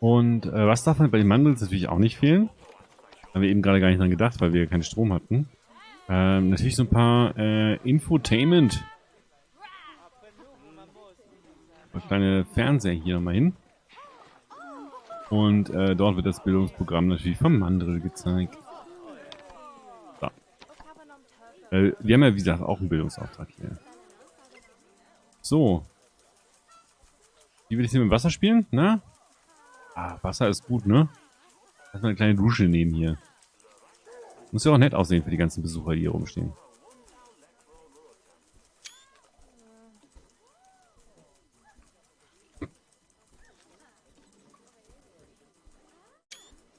Und äh, was darf man bei den Mandels natürlich auch nicht fehlen? Haben wir eben gerade gar nicht dran gedacht, weil wir keinen Strom hatten. Ähm, natürlich so ein paar äh, Infotainment. Ein kleine Fernseher hier nochmal hin. Und äh, dort wird das Bildungsprogramm natürlich vom Mandel gezeigt. So. Äh, wir haben ja, wie gesagt, auch einen Bildungsauftrag hier. So. Wie will ich hier mit dem Wasser spielen? Na? Ah, Wasser ist gut, ne? Lass mal eine kleine Dusche nehmen hier. Muss ja auch nett aussehen für die ganzen Besucher, die hier rumstehen.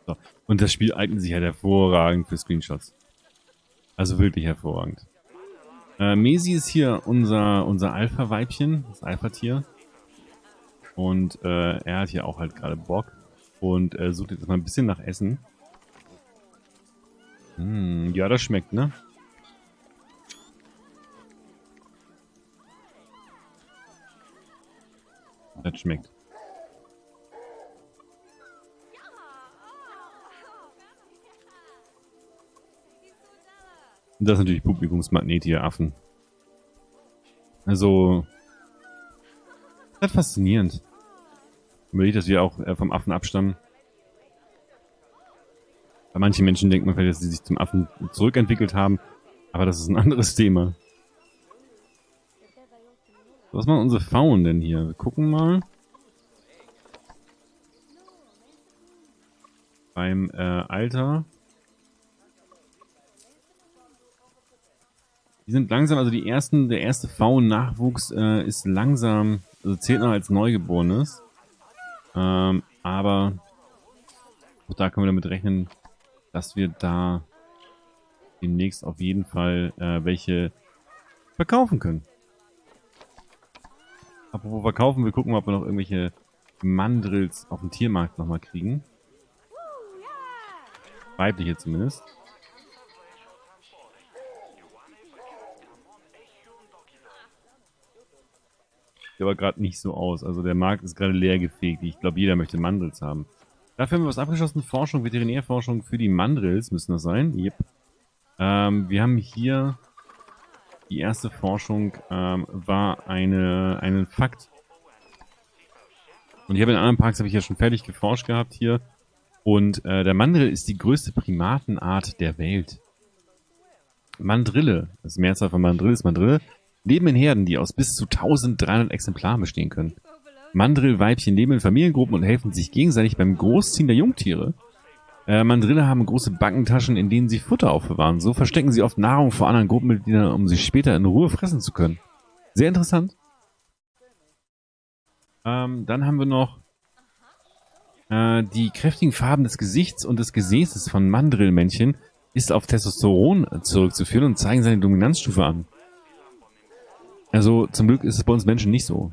So. Und das Spiel eignet sich halt hervorragend für Screenshots. Also wirklich hervorragend. Äh, Mesi ist hier unser, unser Alpha-Weibchen, das Alpha-Tier. Und äh, er hat hier auch halt gerade Bock und äh, sucht jetzt mal ein bisschen nach Essen. Hm, ja, das schmeckt, ne? Das schmeckt. Das ist natürlich Publikumsmagnet hier, Affen. Also, das ist faszinierend. Überlegt, dass wir auch äh, vom Affen abstammen. Bei manchen Menschen denkt man vielleicht, dass sie sich zum Affen zurückentwickelt haben. Aber das ist ein anderes Thema. Was machen unsere Faunen denn hier? Wir gucken mal. Beim äh, Alter. Die sind langsam, also die ersten, der erste Faun-Nachwuchs äh, ist langsam, also zählt noch als Neugeborenes. Ähm, aber auch da können wir damit rechnen, dass wir da demnächst auf jeden Fall äh, welche verkaufen können. Apropos verkaufen, wir gucken mal, ob wir noch irgendwelche Mandrills auf dem Tiermarkt nochmal kriegen. Weibliche zumindest. Sieht aber gerade nicht so aus. Also der Markt ist gerade leer gefegt. Ich glaube, jeder möchte Mandrills haben. Dafür haben wir was abgeschlossen. Forschung, Veterinärforschung für die Mandrills müssen das sein. Yep. Ähm, wir haben hier die erste Forschung ähm, war eine, einen Fakt. Und ich habe in anderen Parks habe ich ja schon fertig geforscht gehabt hier. Und äh, der Mandrill ist die größte Primatenart der Welt. Mandrille, das Mehrzahl von Mandrill ist Mandrille, leben in Herden, die aus bis zu 1300 Exemplaren bestehen können. Mandrillweibchen leben in Familiengruppen und helfen sich gegenseitig beim Großziehen der Jungtiere. Äh, Mandrille haben große Backentaschen, in denen sie Futter aufbewahren. So verstecken sie oft Nahrung vor anderen Gruppenmitgliedern, um sie später in Ruhe fressen zu können. Sehr interessant. Ähm, dann haben wir noch äh, die kräftigen Farben des Gesichts und des Gesäßes von Mandrillmännchen ist auf Testosteron zurückzuführen und zeigen seine Dominanzstufe an. Also zum Glück ist es bei uns Menschen nicht so.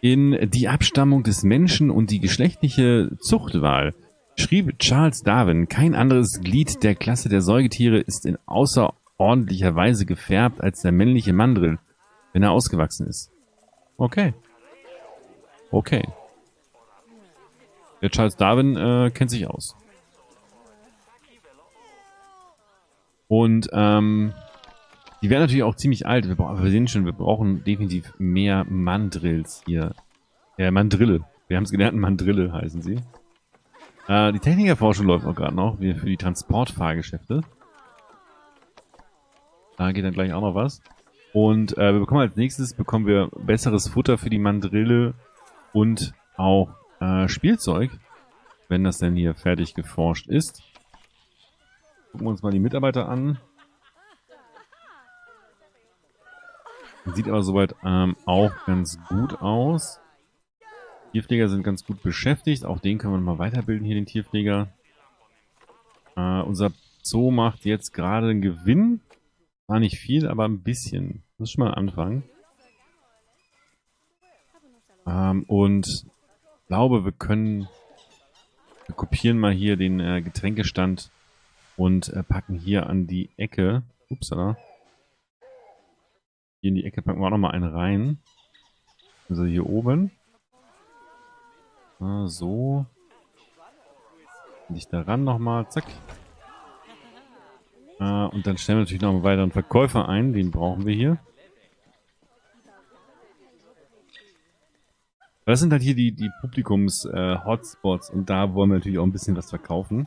In Die Abstammung des Menschen und die geschlechtliche Zuchtwahl schrieb Charles Darwin, kein anderes Glied der Klasse der Säugetiere ist in außerordentlicher Weise gefärbt als der männliche Mandrill, wenn er ausgewachsen ist. Okay. Okay. Der Charles Darwin äh, kennt sich aus. Und ähm, die werden natürlich auch ziemlich alt. Wir, wir sehen schon, wir brauchen definitiv mehr Mandrills hier. Äh, Mandrille. Wir haben es gelernt, Mandrille heißen sie. Äh, die Technikerforschung läuft auch gerade noch, wie für die Transportfahrgeschäfte. Da geht dann gleich auch noch was. Und äh, wir bekommen als nächstes bekommen wir besseres Futter für die Mandrille und auch äh, Spielzeug, wenn das denn hier fertig geforscht ist. Gucken wir uns mal die Mitarbeiter an. Sieht aber soweit ähm, auch ganz gut aus. Tierpfleger sind ganz gut beschäftigt. Auch den können wir mal weiterbilden hier, den Tierpfleger. Äh, unser Zoo macht jetzt gerade einen Gewinn. War nicht viel, aber ein bisschen. Das ist schon mal ein Anfang. Ähm, und glaube, wir können... Wir kopieren mal hier den äh, Getränkestand und äh, packen hier an die Ecke. Upsala. Hier in die Ecke packen wir auch nochmal einen rein. Also hier oben. Ah, so. Dich daran nochmal. Zack. Ah, und dann stellen wir natürlich noch einen weiteren Verkäufer ein. Den brauchen wir hier. Das sind halt hier die, die Publikums-Hotspots. Äh, und da wollen wir natürlich auch ein bisschen was verkaufen.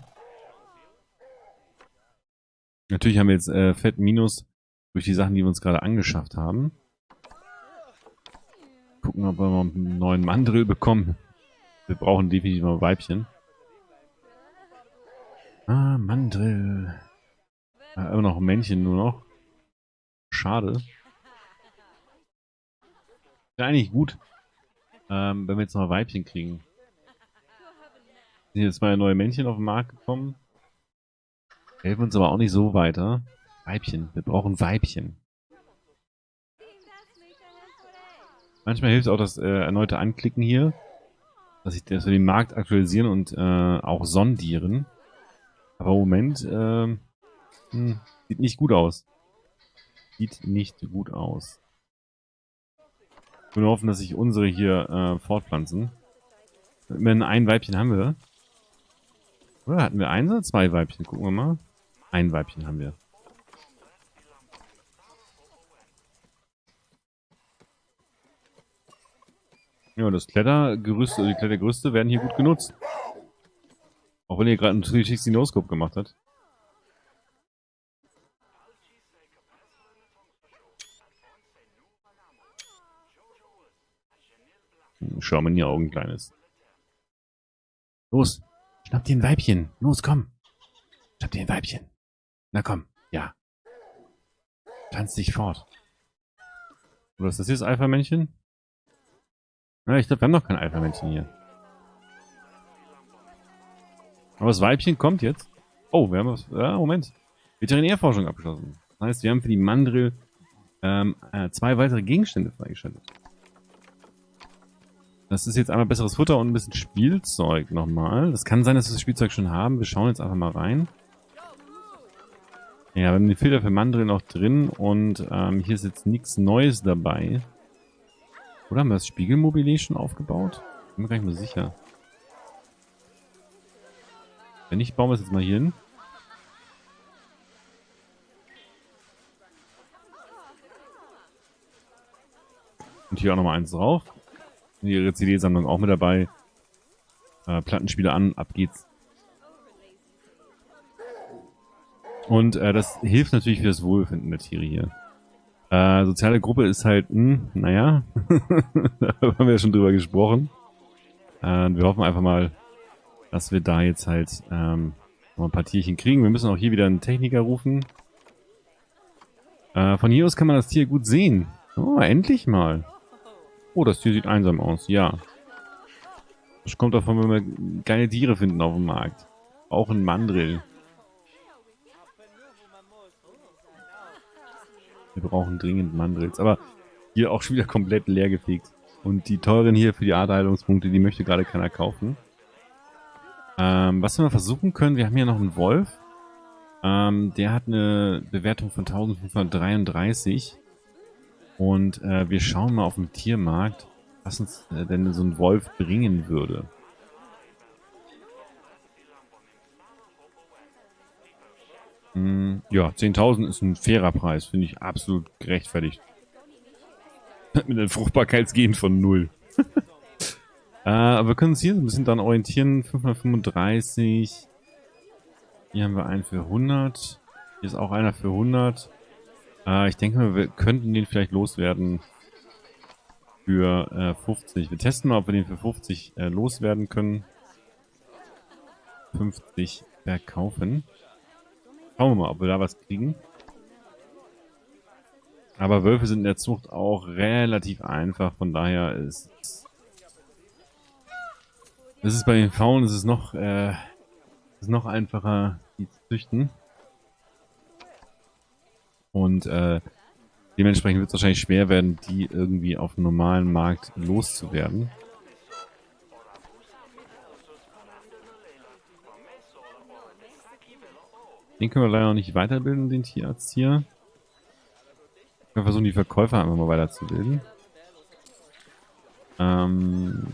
Natürlich haben wir jetzt äh, Fett Minus durch die Sachen, die wir uns gerade angeschafft haben. Gucken, ob wir mal einen neuen Mandrill bekommen. Wir brauchen definitiv mal Weibchen. Ah, Mandrill. Ah, immer noch Männchen nur noch. Schade. Wäre eigentlich gut, ähm, wenn wir jetzt noch Weibchen kriegen. Sind jetzt mal neue Männchen auf den Markt gekommen. Helfen uns aber auch nicht so weiter. Weibchen. Wir brauchen Weibchen. Manchmal hilft auch das äh, erneute Anklicken hier, dass, ich, dass wir den Markt aktualisieren und äh, auch sondieren. Aber im Moment äh, hm, sieht nicht gut aus. Sieht nicht gut aus. Ich nur hoffen, dass sich unsere hier äh, fortpflanzen. Immerhin ein Weibchen haben wir. Oder hatten wir eins oder zwei Weibchen? Gucken wir mal. Ein Weibchen haben wir. Ja, das Klettergerüst, also die Klettergerüste werden hier gut genutzt. Auch wenn ihr gerade einen 360 No-Scope gemacht hat. Schau mir in die Augen, Kleines. Los, schnapp dir ein Weibchen. Los, komm. Schnapp dir ein Weibchen. Na komm, ja. Tanz dich fort. Oder ist das hier das Alpha-Männchen? Ja, ich glaube, wir haben noch kein Alpha-Männchen hier. Aber das Weibchen kommt jetzt. Oh, wir haben was. Ja, Moment. Veterinärforschung abgeschlossen. Das heißt, wir haben für die Mandrill ähm, äh, zwei weitere Gegenstände freigeschaltet. Das ist jetzt einmal besseres Futter und ein bisschen Spielzeug nochmal. Das kann sein, dass wir das Spielzeug schon haben. Wir schauen jetzt einfach mal rein. Ja, wir haben den Filter für Mandrill noch drin und ähm, hier ist jetzt nichts Neues dabei. Oder haben wir das Spiegelmobilier schon aufgebaut? Bin mir gar nicht mehr sicher. Wenn nicht, bauen wir es jetzt mal hier hin. Und hier auch nochmal eins drauf. Ihre CD-Sammlung auch mit dabei. Äh, Plattenspiele an, ab geht's. Und äh, das hilft natürlich für das Wohlbefinden der Tiere hier. Äh, soziale Gruppe ist halt, mh, hm, naja, da haben wir ja schon drüber gesprochen. Äh, wir hoffen einfach mal, dass wir da jetzt halt ähm, noch ein paar Tierchen kriegen. Wir müssen auch hier wieder einen Techniker rufen. Äh, von hier aus kann man das Tier gut sehen. Oh, endlich mal. Oh, das Tier sieht einsam aus, ja. Das kommt davon, wenn wir geile Tiere finden auf dem Markt. Auch ein Mandrill. Wir brauchen dringend Mandrills. Aber hier auch schon wieder komplett leer gefegt. Und die teuren hier für die Aderheilungspunkte, die möchte gerade keiner kaufen. Ähm, was wir mal versuchen können, wir haben hier noch einen Wolf. Ähm, der hat eine Bewertung von 1533. Und äh, wir schauen mal auf dem Tiermarkt, was uns äh, denn so ein Wolf bringen würde. Ja, 10.000 ist ein fairer Preis. Finde ich absolut gerechtfertigt. Mit einem Fruchtbarkeitsgehen von 0. äh, aber wir können uns hier ein bisschen dann orientieren. 535. Hier haben wir einen für 100. Hier ist auch einer für 100. Äh, ich denke mal, wir könnten den vielleicht loswerden für äh, 50. Wir testen mal, ob wir den für 50 äh, loswerden können. 50 verkaufen. Schauen wir mal, ob wir da was kriegen. Aber Wölfe sind in der Zucht auch relativ einfach, von daher ist es ist bei den Faunen ist es noch äh, ist noch einfacher, die zu züchten. Und äh, dementsprechend wird es wahrscheinlich schwer werden, die irgendwie auf dem normalen Markt loszuwerden. Den können wir leider noch nicht weiterbilden, den Tierarzt hier. Wir versuchen die Verkäufer einfach mal weiterzubilden. Ähm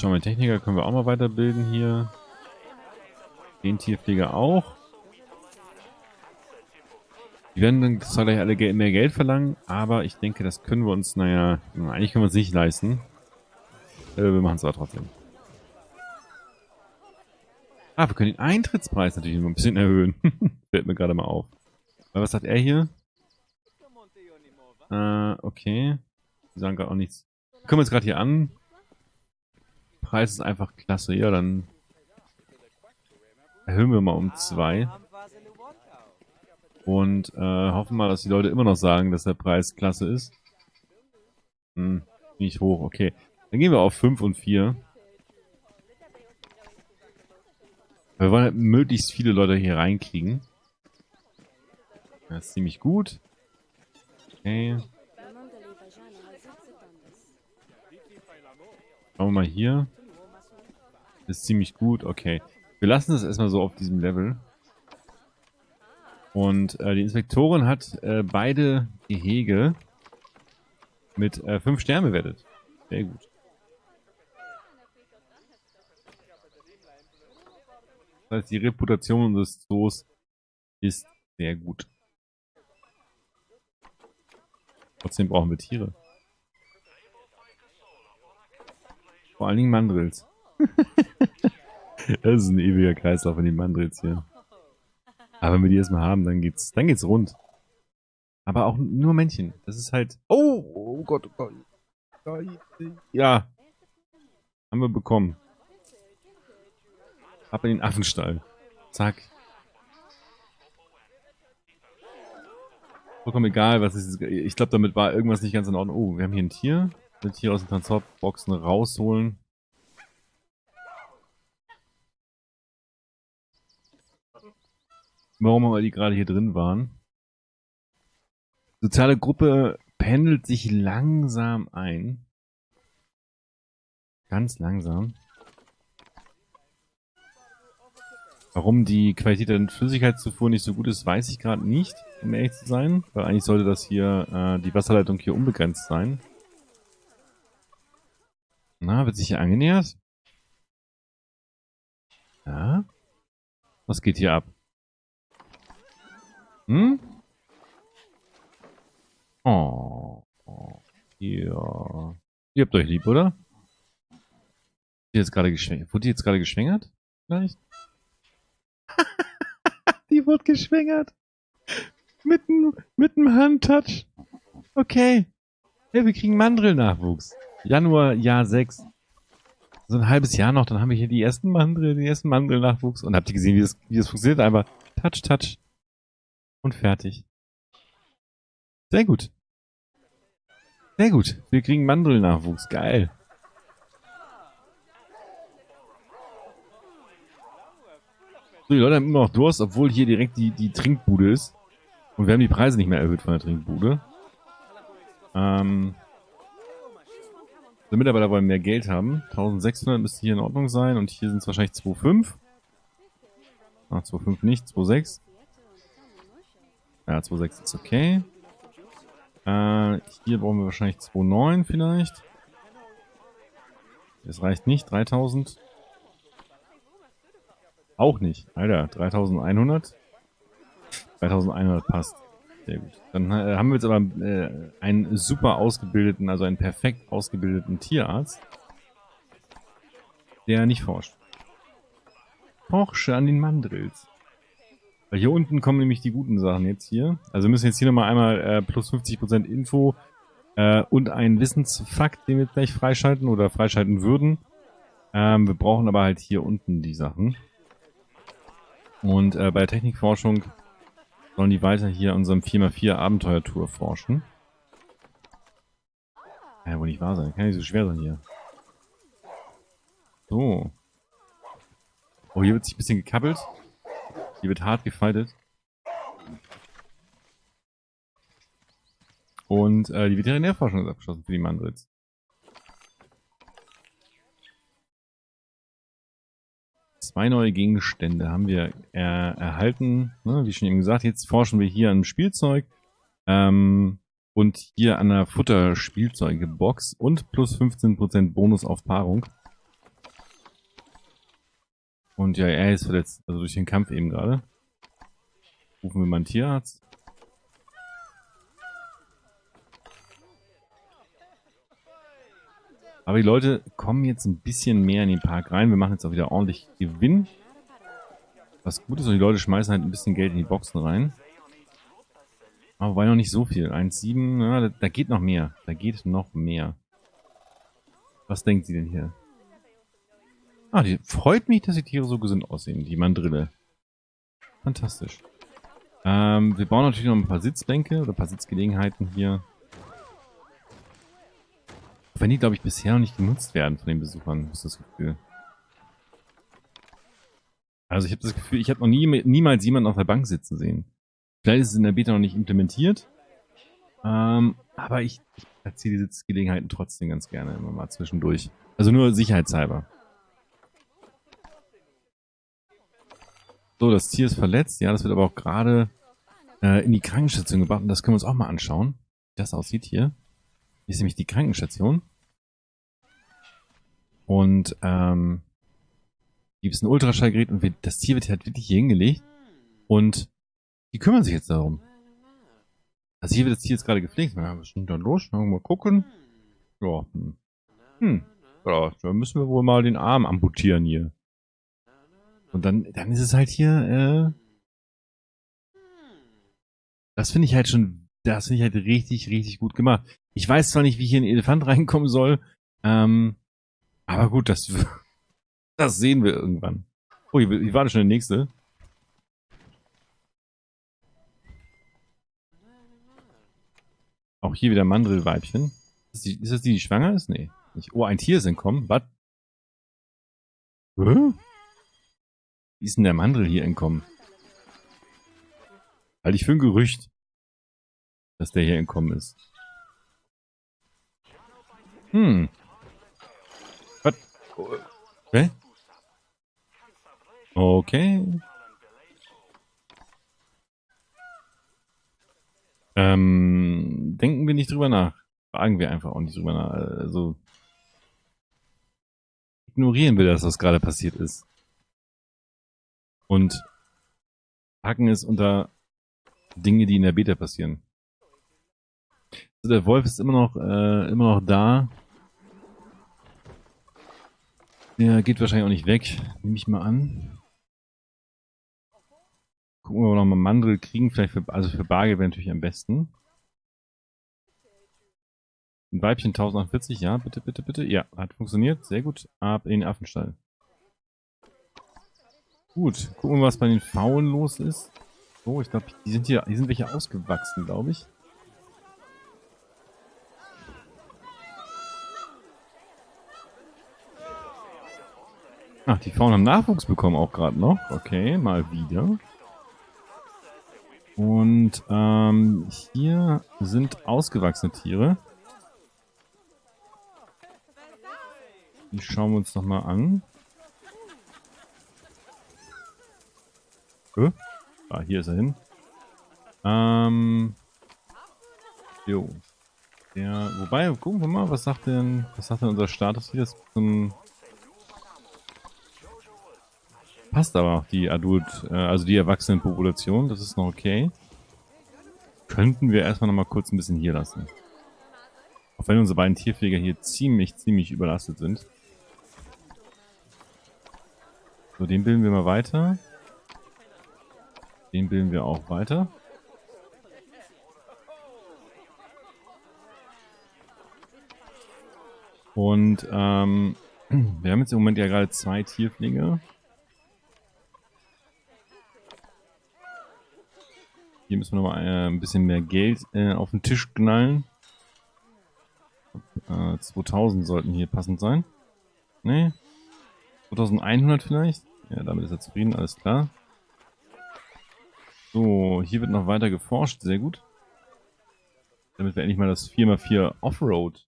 Schauen wir, Techniker können wir auch mal weiterbilden hier. Den Tierpfleger auch. Die werden dann zwar gleich alle mehr Geld verlangen, aber ich denke, das können wir uns, naja, eigentlich können wir es nicht leisten. Äh, wir machen es aber trotzdem. Ah, wir können den Eintrittspreis natürlich noch ein bisschen erhöhen. Fällt mir gerade mal auf. Was sagt er hier? Äh, okay. Die sagen gerade auch nichts. Wir kommen jetzt gerade hier an. Preis ist einfach klasse. Ja, dann erhöhen wir mal um zwei. Und äh, hoffen mal, dass die Leute immer noch sagen, dass der Preis klasse ist. Hm, nicht hoch, okay. Dann gehen wir auf 5 und 4. Wir wollen halt möglichst viele Leute hier reinkriegen. Das ist ziemlich gut. Okay. Schauen wir mal hier. Das ist ziemlich gut, okay. Wir lassen das erstmal so auf diesem Level. Und äh, die Inspektorin hat äh, beide Gehege mit 5 äh, Sternen bewertet. Sehr gut. Das heißt, die Reputation des Zoos ist sehr gut. Trotzdem brauchen wir Tiere. Vor allen Dingen Mandrills. das ist ein ewiger Kreislauf von den Mandrills hier. Aber wenn wir die erstmal haben, dann geht's, dann geht's rund. Aber auch nur Männchen. Das ist halt. Oh, oh Gott, oh Gott. Ja. Haben wir bekommen. Ab in den Affenstall. Zack. Vollkommen egal, was ist. Ich glaube, damit war irgendwas nicht ganz in Ordnung. Oh, wir haben hier ein Tier. Mit hier aus den Transportboxen rausholen. Warum aber die gerade hier drin waren. Soziale Gruppe pendelt sich langsam ein. Ganz langsam. Warum die Qualität der Flüssigkeitszufuhr nicht so gut ist, weiß ich gerade nicht, um ehrlich zu sein. Weil eigentlich sollte das hier, äh, die Wasserleitung hier unbegrenzt sein. Na, wird sich hier angenähert? Ja? Was geht hier ab? Hm? Oh. Ja. Ihr habt euch lieb, oder? Die jetzt gerade geschwängert. Wurde jetzt gerade geschwängert? Vielleicht? Wurde geschwängert. Mit einem Handtouch. Okay. Ja, wir kriegen Mandrel-Nachwuchs. Januar, Jahr 6. So ein halbes Jahr noch, dann haben wir hier die ersten Mandrel, den ersten Mandrel-Nachwuchs. Und habt ihr gesehen, wie das, wie das funktioniert? Einfach Touch, Touch. Und fertig. Sehr gut. Sehr gut. Wir kriegen Mandrel-Nachwuchs. Geil. So, die Leute haben immer noch Durst, obwohl hier direkt die, die Trinkbude ist. Und wir haben die Preise nicht mehr erhöht von der Trinkbude. Ähm, die Mitarbeiter wollen mehr Geld haben. 1600 müsste hier in Ordnung sein. Und hier sind es wahrscheinlich 2,5. Ach, 2,5 nicht, 2,6. Ja, 2,6 ist okay. Äh, hier brauchen wir wahrscheinlich 2,9 vielleicht. Das reicht nicht, 3000. Auch nicht. Alter, 3100. 3100 passt. Sehr gut. Dann äh, haben wir jetzt aber äh, einen super ausgebildeten, also einen perfekt ausgebildeten Tierarzt, der nicht forscht. Forsche an den Mandrills. Weil hier unten kommen nämlich die guten Sachen jetzt hier. Also wir müssen jetzt hier nochmal einmal äh, plus 50% Info äh, und einen Wissensfakt, den wir gleich freischalten oder freischalten würden. Ähm, wir brauchen aber halt hier unten die Sachen. Und äh, bei der Technikforschung sollen die weiter hier an unserem 4x4 Abenteuertour forschen. Ja, wohl nicht wahr sein. Kann nicht so schwer sein hier. So. Oh, hier wird sich ein bisschen gekabbelt. Hier wird hart gefaltet. Und äh, die Veterinärforschung ist abgeschlossen für die Mandritz. Zwei neue Gegenstände haben wir äh, erhalten. Ne, wie schon eben gesagt, jetzt forschen wir hier an Spielzeug ähm, und hier an der Futterspielzeugebox und plus 15% Bonus auf Paarung. Und ja, er ist verletzt, also durch den Kampf eben gerade. Rufen wir mal einen Tierarzt. Aber die Leute kommen jetzt ein bisschen mehr in den Park rein. Wir machen jetzt auch wieder ordentlich Gewinn. Was gut ist, und die Leute schmeißen halt ein bisschen Geld in die Boxen rein. Aber wobei noch nicht so viel. 1,7, ja, da, da geht noch mehr. Da geht noch mehr. Was denkt sie denn hier? Ah, die freut mich, dass die Tiere so gesund aussehen, die Mandrille. Fantastisch. Ähm, wir bauen natürlich noch ein paar Sitzbänke oder ein paar Sitzgelegenheiten hier. Wenn die, glaube ich, bisher noch nicht genutzt werden von den Besuchern, ist das Gefühl. Also ich habe das Gefühl, ich habe noch nie, niemals jemanden auf der Bank sitzen sehen. Vielleicht ist es in der Beta noch nicht implementiert. Ähm, aber ich, ich erzähle die Sitzgelegenheiten trotzdem ganz gerne immer mal zwischendurch. Also nur sicherheitshalber. So, das Tier ist verletzt. Ja, das wird aber auch gerade äh, in die Krankenstation gebracht. Und das können wir uns auch mal anschauen, wie das aussieht hier. Hier ist nämlich die Krankenstation. Und ähm, gibt es ein Ultraschallgerät und wir, das Tier wird halt wirklich hier hingelegt. Und die kümmern sich jetzt darum. Also hier wird das Tier jetzt gerade gepflegt. Ja, was ist denn da los? Mal gucken. Ja, hm. Hm. Ja, da müssen wir wohl mal den Arm amputieren hier. Und dann, dann ist es halt hier, äh, das finde ich halt schon, das finde ich halt richtig, richtig gut gemacht. Ich weiß zwar nicht, wie hier ein Elefant reinkommen soll, ähm, aber gut, das, das sehen wir irgendwann. Oh, hier, hier war schon der nächste. Auch hier wieder Mandrillweibchen. Ist, ist das die, die schwanger ist? Nee. Nicht. Oh, ein Tier ist entkommen. Was? Hä? Wie ist denn der Mandrill hier entkommen? Halte ich für ein Gerücht, dass der hier entkommen ist. Hm. Hä? Okay. Ähm, denken wir nicht drüber nach. Fragen wir einfach auch nicht drüber nach. Also ignorieren wir das, was gerade passiert ist. Und packen es unter Dinge, die in der Beta passieren. Also der Wolf ist immer noch, äh, immer noch da. Der geht wahrscheinlich auch nicht weg, nehme ich mal an. Gucken wir, ob wir nochmal Mandel kriegen. Vielleicht für, also für Bargeld wäre natürlich am besten. Ein Weibchen 1040, ja, bitte, bitte, bitte. Ja, hat funktioniert. Sehr gut. Ab in den Affenstall. Gut, gucken wir, was bei den Pfauen los ist. Oh, ich glaube, die sind hier, die sind welche ausgewachsen, glaube ich. Ach, die Pfauen haben Nachwuchs bekommen auch gerade noch. Okay, mal wieder. Und ähm, hier sind ausgewachsene Tiere. Die schauen wir uns nochmal an. Äh? Ah, hier ist er hin. Ähm. Jo. Ja, wobei, gucken wir mal, was sagt denn, was sagt denn unser Status hier zum passt aber auch die Adult, äh, also die Erwachsenenpopulation, das ist noch okay. Könnten wir erstmal noch mal kurz ein bisschen hier lassen. Auch wenn unsere beiden Tierpfleger hier ziemlich, ziemlich überlastet sind. So, den bilden wir mal weiter. Den bilden wir auch weiter. Und ähm, wir haben jetzt im Moment ja gerade zwei Tierpfleger. Hier müssen wir noch mal äh, ein bisschen mehr Geld äh, auf den Tisch knallen. Äh, 2000 sollten hier passend sein. Ne? 2100 vielleicht? Ja, damit ist er zufrieden, alles klar. So, hier wird noch weiter geforscht, sehr gut. Damit wir endlich mal das 4x4 Offroad,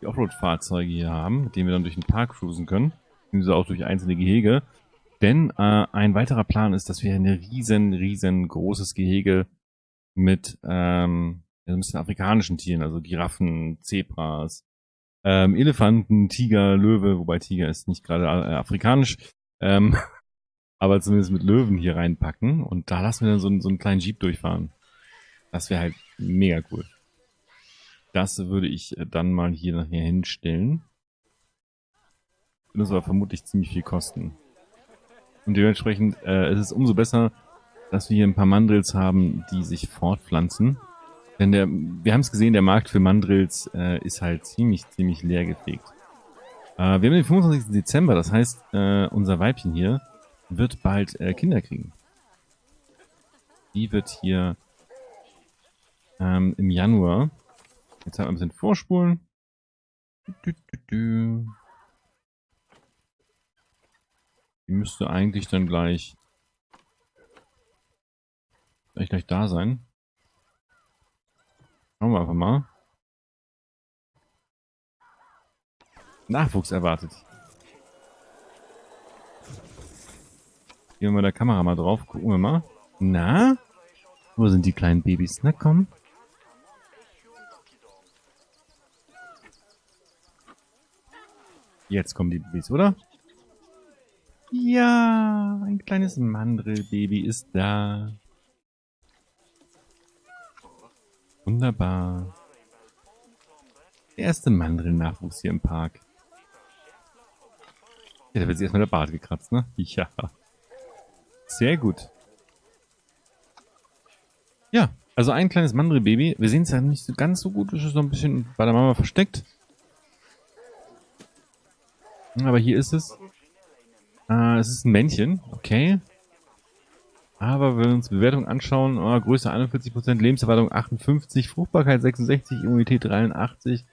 die Offroad-Fahrzeuge hier haben, mit denen wir dann durch den Park cruisen können. Beziehungsweise auch durch einzelne Gehege. Denn äh, ein weiterer Plan ist, dass wir ein riesen, riesen großes Gehege mit ähm, ein bisschen afrikanischen Tieren, also Giraffen, Zebras, ähm, Elefanten, Tiger, Löwe, wobei Tiger ist nicht gerade äh, afrikanisch, Ähm, aber zumindest mit Löwen hier reinpacken. Und da lassen wir dann so, einen, so einen kleinen Jeep durchfahren. Das wäre halt mega cool. Das würde ich äh, dann mal hier nachher hinstellen. Das aber vermutlich ziemlich viel kosten. Und dementsprechend äh, ist es umso besser, dass wir hier ein paar Mandrills haben, die sich fortpflanzen. Denn der, wir haben es gesehen, der Markt für Mandrills äh, ist halt ziemlich, ziemlich leer gefegt. Äh, wir haben den 25. Dezember, das heißt, äh, unser Weibchen hier wird bald äh, Kinder kriegen. Die wird hier ähm, im Januar, jetzt haben wir ein bisschen vorspulen. Du, du, du, Die müsste eigentlich dann gleich, gleich, gleich da sein. Schauen wir einfach mal. Nachwuchs erwartet. Gehen wir mal der Kamera mal drauf. Gucken wir mal. Na? Wo sind die kleinen Babys? Na komm. Jetzt kommen die Babys, oder? Ja, ein kleines Mandrillbaby ist da. Wunderbar. Der erste Mandrill-Nachwuchs hier im Park. Ja, da wird sich erstmal der Bart gekratzt, ne? Ja. Sehr gut. Ja, also ein kleines Mandrill-Baby. Wir sehen es ja nicht so ganz so gut. Es ist noch ein bisschen bei der Mama versteckt. Aber hier ist es. Äh, es ist ein Männchen. Okay. Aber wenn wir uns Bewertung anschauen, oh, Größe 41%, Lebenserwartung 58, Fruchtbarkeit 66, Immunität 83,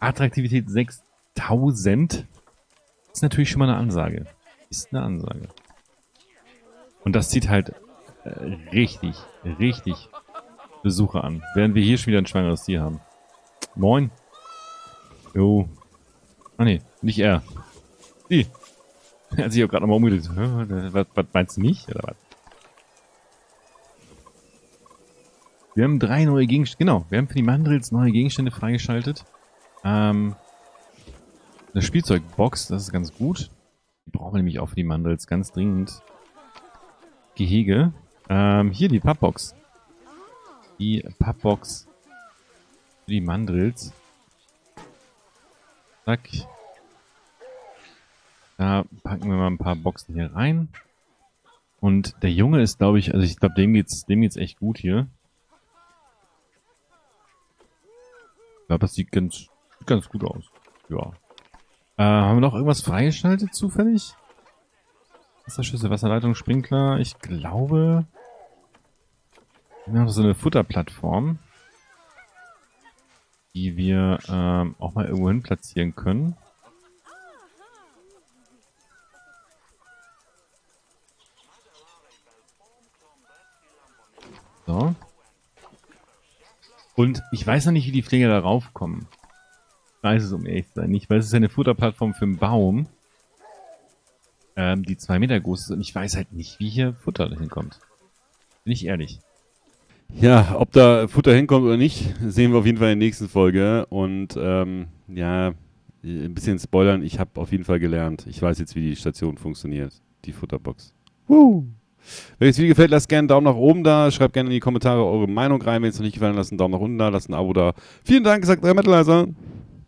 Attraktivität 6000. Ist natürlich schon mal eine Ansage. Ist eine Ansage. Und das zieht halt äh, richtig, richtig Besucher an. Während wir hier schon wieder ein schwangeres Tier haben. Moin. Jo. Ah ne, nicht er. Sie. Hat sich auch gerade nochmal umgedreht. Was, was meinst du nicht? Oder was? Wir haben drei neue Gegenstände. Genau, wir haben für die Mandrills neue Gegenstände freigeschaltet. Ähm, eine Spielzeugbox, das ist ganz gut. Die brauchen wir nämlich auch für die Mandrills ganz dringend. Gehege. Ähm, hier die Pappbox. Die Pappbox für die Mandrills. Zack. Da packen wir mal ein paar Boxen hier rein. Und der Junge ist, glaube ich, also ich glaube, dem geht's, dem geht's echt gut hier. Ich glaube, das sieht ganz, ganz gut aus. Ja. Äh, haben wir noch irgendwas freigeschaltet zufällig? Wasserschüsse, Wasserleitung, Sprinkler. Ich glaube, wir haben so eine Futterplattform, die wir ähm, auch mal irgendwo hin platzieren können. So. Und ich weiß noch nicht, wie die Pfleger darauf kommen. Ich weiß es, um ehrlich zu sein, nicht, weil es ist eine Futterplattform für einen Baum, ähm, die zwei Meter groß ist und ich weiß halt nicht, wie hier Futter hinkommt. Bin ich ehrlich. Ja, ob da Futter hinkommt oder nicht, sehen wir auf jeden Fall in der nächsten Folge. Und ähm, ja, ein bisschen spoilern, ich habe auf jeden Fall gelernt. Ich weiß jetzt, wie die Station funktioniert, die Futterbox. Woo! Wenn euch das Video gefällt, lasst gerne einen Daumen nach oben da. Schreibt gerne in die Kommentare eure Meinung rein. Wenn es noch nicht gefallen hat, lasst einen Daumen nach unten da, lasst ein Abo da. Vielen Dank, sagt euer Metalizer.